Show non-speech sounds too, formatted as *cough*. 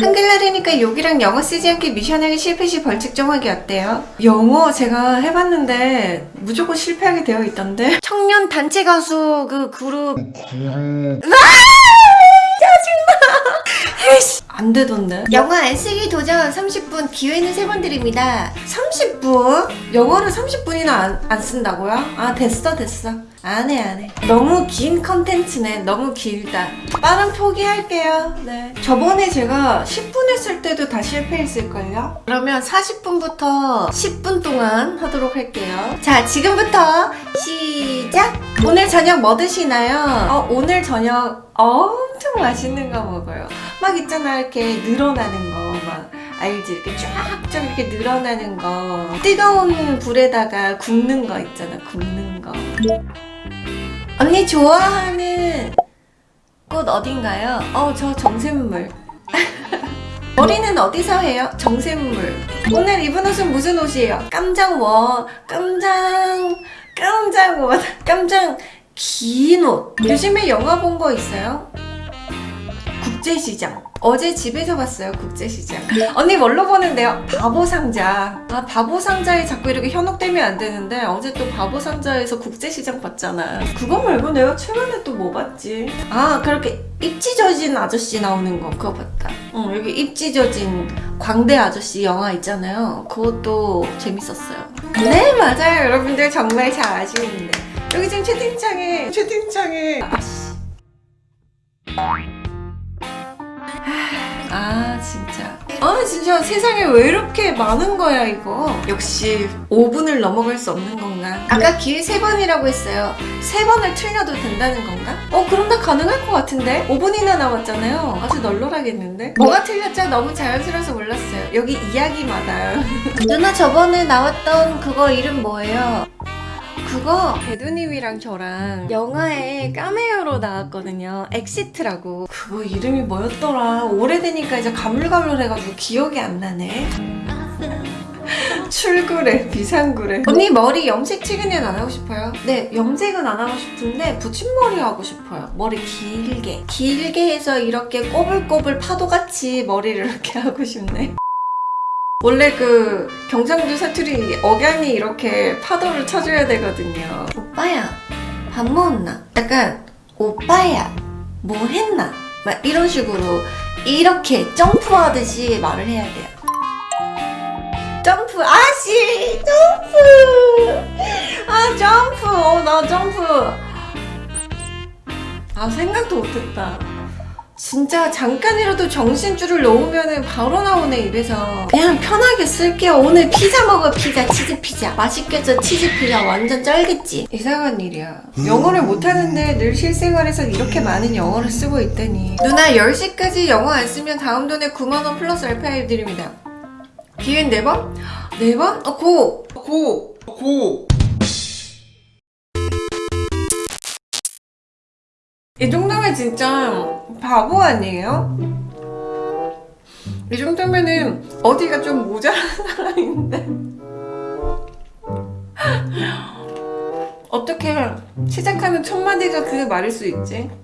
한글날이니까 욕이랑 영어 쓰지 않게 미션하기 실패 시 벌칙 정하기 어때요? 영어 제가 해봤는데 무조건 실패하게 되어 있던데? 청년 단체 가수 그 그룹. 에이씨, 안 되던데? 영어 안 쓰기 도전 30분 기회는 세 번 드립니다. 30분? 영어를 30분이나 안, 안 쓴다고요? 아 됐어 됐어. 안해 안해. 너무 긴 컨텐츠네. 너무 길다. 빠른 포기할게요. 네. 저번에 제가 10분 했을 때도 다 실패했을걸요? 그러면 40분부터 10분 동안 하도록 할게요. 자 지금부터 시작 오늘 저녁 뭐 드시나요? 어, 오늘 저녁 엄청 맛있는 거 먹어요 막 있잖아 이렇게 늘어나는 거막 알지 이렇게 쫙쫙 이렇게 늘어나는 거 뜨거운 불에다가 굽는 거 있잖아 굽는 거 언니 좋아하는 꽃 어딘가요? 어 저 정샘물 *laughs* 머리는 어디서 해요? 정샘물 오늘 입은 옷은 무슨 옷이에요? 깜장워 깜장 깜장워 깜장 긴 옷. 요즘에 영화 본 거 있어요? 국제시장. 어제 집에서 봤어요 국제시장. 언니 뭘로 보는데요? 바보상자. 아 바보상자에 자꾸 이렇게 현혹되면 안 되는데 어제 또 바보상자에서 국제시장 봤잖아. 그거 말고 내가 최근에 또 뭐 봤지? 아 그렇게 입 찢어진 아저씨 나오는 거 그거 봤다. 응 여기 입 찢어진 광대 아저씨 영화 있잖아요. 그것도 재밌었어요 네 맞아요. 여러분들 정말 잘 아시는데. 여기 지금 채팅창에 채팅창에. 아씨 아 진짜. 아 진짜 세상에 왜 이렇게 많은 거야 이거? 역시 5분을 넘어갈 수 없는 건가? 아까 기회 3번이라고 했어요. 3번을 틀려도 된다는 건가? 어 그럼 다 가능할 것 같은데? 5분이나 남았잖아요. 아주 널널하겠는데? 뭐가 틀렸죠? 너무 자연스러워서 몰랐어요. 여기 이야기마다 *laughs* 누나 저번에 나왔던 그거 이름 뭐예요? 그거 배두님이랑 저랑 영화에 까메오로 나왔거든요. 엑시트라고 그거 이름이 뭐였더라 오래되니까 이제 가물가물해가지고 기억이 안 나네 *laughs* 출구래 비상구래 언니 머리 염색 최근엔 안 하고 싶어요? 네 염색은 안 하고 싶은데 붙임머리 하고 싶어요 머리 길게 길게 해서 이렇게 꼬불꼬불 파도같이 머리를 이렇게 *laughs* 하고 싶네 원래 그 경상도 사투리 억양이 이렇게 파도를 쳐줘야 되거든요. 오빠야, 밥 먹었나? 약간 오빠야, 뭐 했나? 막 이런 식으로 이렇게 점프하듯이 말을 해야 돼요. 점프, 아씨, 점프, 아 점프, 어나 점프. 아 생각도 못했다. 진짜 잠깐이라도 정신줄을 놓으면 바로 나오네 입에서. 그냥 편하게 쓸게요. 오늘 피자 먹어 피자. 치즈 피자. 맛있겠죠? 치즈 피자. 완전 쩔겠지. 이상한 일이야. 영어를 못하는데 늘 실생활에서 이렇게 많은 영어를 쓰고 있다니. 누나 10시까지 영어 안 쓰면 다음 돈에 9만원 플러스 알파일 드립니다. 기회는 4번? 4번? 어 고! 고! 고! 진짜 바보 아니에요? 이 정도면은 어디가 좀 모자란 사람인데 어떻게 시작하는 첫 마디가 그 말일 수 있지?